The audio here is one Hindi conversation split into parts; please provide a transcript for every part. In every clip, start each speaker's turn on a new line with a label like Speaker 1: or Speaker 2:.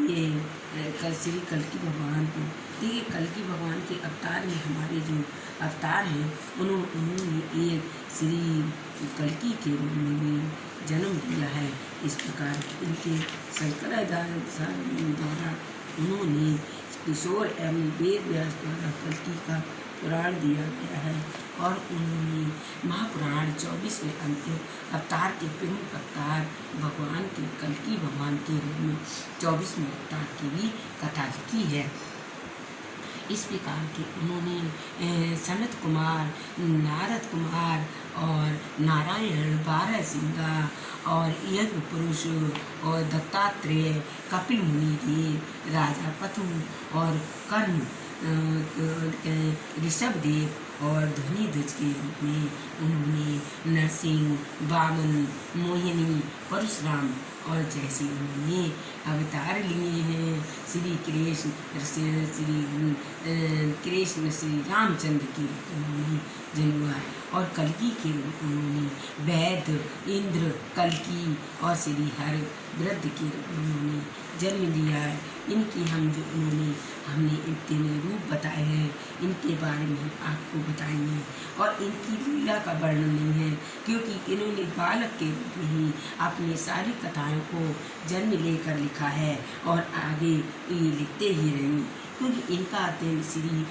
Speaker 1: ये कल श्री कल्कि भगवान को देखिए कल्कि भगवान के अवतार में हमारे जो अवतार हैं उन्होंने एक श्री कलकी के रूप में जन्म दिया है। इस प्रकार इनके शंकराचार्य द्वारा उन्होंने किशोर एवं वेद व्यास द्वारा कलकी का पुराण दिया गया है। और उन्होंने महापुराण चौबीसवें अंत्य अवतार के प्रमुख अवतार भगवान के कल्कि भगवान के रूप में चौबीसवें अवतार की भी कथा की है। इस प्रकार के उन्होंने सनत कुमार, नारद कुमार और नारायण बारह सिंगा और यज्ञ पुरुष और दत्तात्रेय, कपिल मुनि देव राजा पथु और कर्ण ऋषभ देव और ध्वनि ध्वज के रूप में उन्होंने नरसिंह, बामन, मोहिनी, परशुराम और जैसे उन्होंने अवतार लिए हैं, श्री कृष्ण श्री कृष्ण, श्री रामचंद्र के उन्होंने जन्म और कलकी के रूप उन्होंने वैद इंद्र कलकी और श्री हर वृद्ध के रूप उन्होंने जन्म लिया है। इनकी हम जो हमने इतने रूप बताए हैं, इनके बारे में आपको बताएँगे। और इनकी लीला का वर्णन नहीं है, क्योंकि इन्होंने बालक के रूप में ही अपनी सारी कथाओं को जन्म लेकर लिखा है और आगे ये लिखते ही रहेंगे। क्योंकि इनका अध्ययन श्री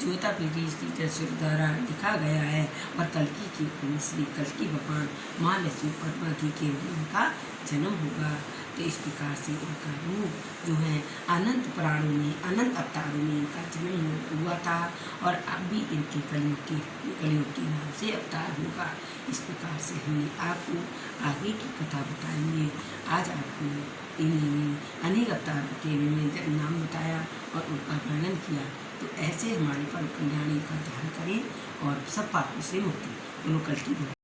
Speaker 1: ज्योता पीढ़ी श्री द्वारा लिखा गया है और कलकी के श्री कलकी भगवान माँ लक्ष्मी पद्मा जी के उनका जन्म होगा। तो इस प्रकार से उनका रूप जो है अनंत प्राणों में, अनंत अवतारों में इनका जन्म हुआ था और अब भी इनके कलयुग के कलयुग के नाम से अवतार होगा। इस प्रकार से हमने आपको आगे की कथा बताएँगे आज आपको इन अनेक अवतारों के नाम बताया और उनका वर्णन किया। तो ऐसे हमारे पर कल्याणी का ध्यान करें और सब पापों से मुक्ति। दोनों कल की